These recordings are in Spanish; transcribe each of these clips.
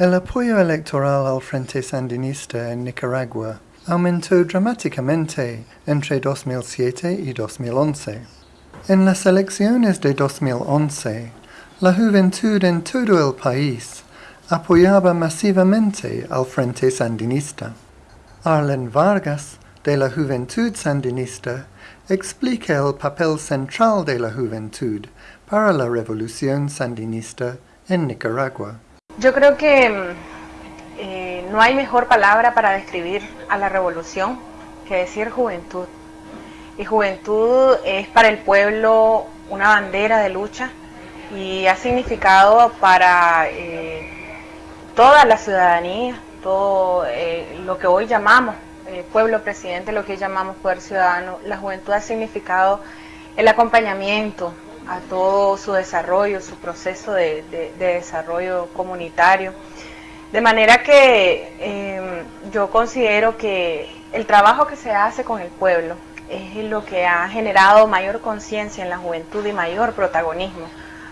El apoyo electoral al Frente Sandinista en Nicaragua aumentó dramáticamente entre 2007 y 2011. En las elecciones de 2011, la juventud en todo el país apoyaba masivamente al Frente Sandinista. Arlen Vargas, de la Juventud Sandinista, explica el papel central de la juventud para la revolución sandinista en Nicaragua. Yo creo que eh, no hay mejor palabra para describir a la revolución que decir juventud. Y juventud es para el pueblo una bandera de lucha y ha significado para eh, toda la ciudadanía, todo eh, lo que hoy llamamos pueblo presidente, lo que llamamos poder ciudadano. La juventud ha significado el acompañamiento, a todo su desarrollo, su proceso de, desarrollo comunitario. De manera que em, yo considero que el trabajo que se hace con el pueblo es lo que ha generado mayor conciencia en la juventud y mayor protagonismo.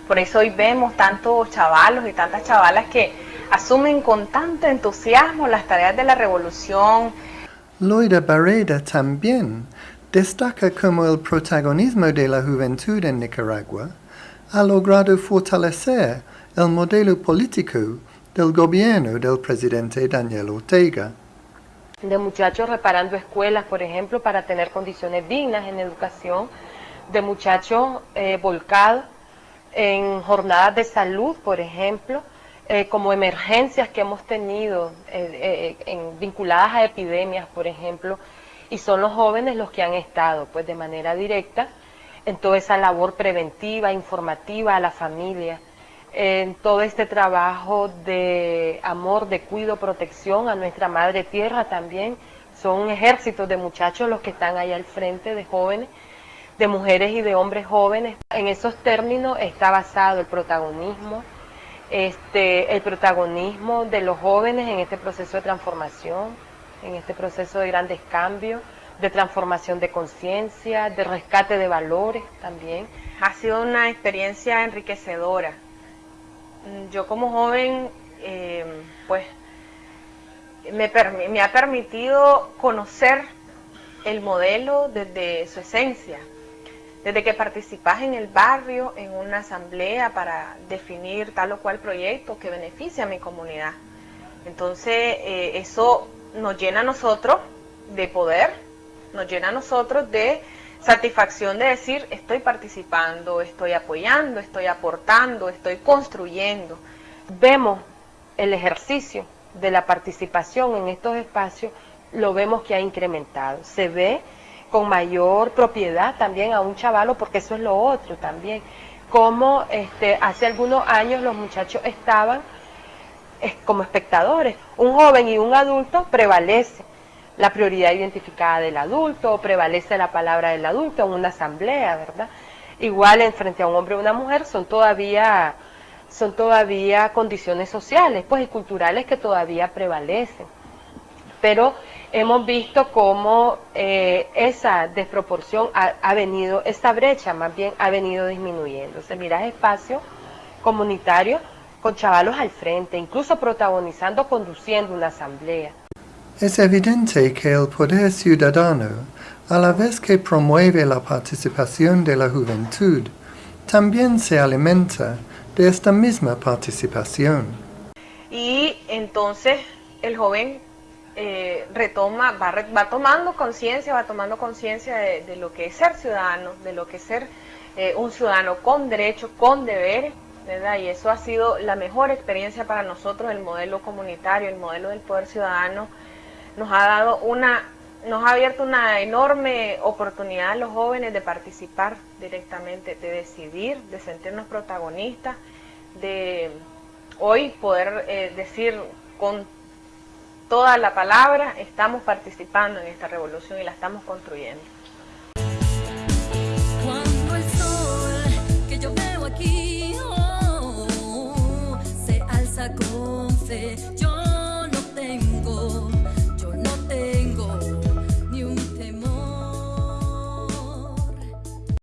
Por eso hoy vemos tantos chavalos y tantas chavalas que asumen con tanto entusiasmo las tareas de la revolución. Loida Barreda también destaca como el protagonismo de la juventud en Nicaragua ha logrado fortalecer el modelo político del gobierno del presidente Daniel Ortega. De muchachos reparando escuelas, por ejemplo, para tener condiciones dignas en educación, de muchachos eh, volcados en jornadas de salud, por ejemplo, eh, como emergencias que hemos tenido eh, vinculadas a epidemias, por ejemplo, y son los jóvenes los que han estado pues de manera directa en toda esa labor preventiva, informativa a la familia, en todo este trabajo de amor, de cuido, protección a nuestra madre tierra también. Son un ejército de muchachos los que están ahí al frente, de jóvenes, de mujeres y de hombres jóvenes. En esos términos está basado el protagonismo, este, el protagonismo de los jóvenes en este proceso de transformación en este proceso de grandes cambios, de transformación de conciencia, de rescate de valores también. Ha sido una experiencia enriquecedora. Yo como joven, eh, pues, me, ha permitido conocer el modelo desde su esencia, desde que participas en el barrio, en una asamblea para definir tal o cual proyecto que beneficia a mi comunidad. Entonces, eh, eso nos llena a nosotros de poder, nos llena a nosotros de satisfacción de decir estoy participando, estoy apoyando, estoy aportando, estoy construyendo. Vemos el ejercicio de la participación en estos espacios, lo vemos que ha incrementado. Se ve con mayor propiedad también a un chavalo, porque eso es lo otro también. Como este, hace algunos años los muchachos estaban como espectadores. Un joven y un adulto prevalece la prioridad identificada del adulto, prevalece la palabra del adulto en una asamblea, ¿verdad? Igual en frente a un hombre o una mujer son todavía, son todavía condiciones sociales pues, y culturales que todavía prevalecen. Pero hemos visto cómo eh, esa desproporción ha, ha, venido, esta brecha más bien ha venido disminuyendo. Se mira espacio comunitario con chavalos al frente, incluso protagonizando, conduciendo una asamblea. Es evidente que el poder ciudadano, a la vez que promueve la participación de la juventud, también se alimenta de esta misma participación. Y entonces el joven eh, retoma, va, tomando conciencia, va tomando conciencia de, lo que es ser ciudadano, de lo que es ser eh, un ciudadano con derechos, con deberes, y eso ha sido la mejor experiencia para nosotros, el modelo comunitario, el modelo del poder ciudadano, nos ha dado una, nos ha abierto una enorme oportunidad a los jóvenes de participar directamente, de decidir, de sentirnos protagonistas, de hoy poder eh, decir con toda la palabra, estamos participando en esta revolución y la estamos construyendo casa con fe. Yo no tengo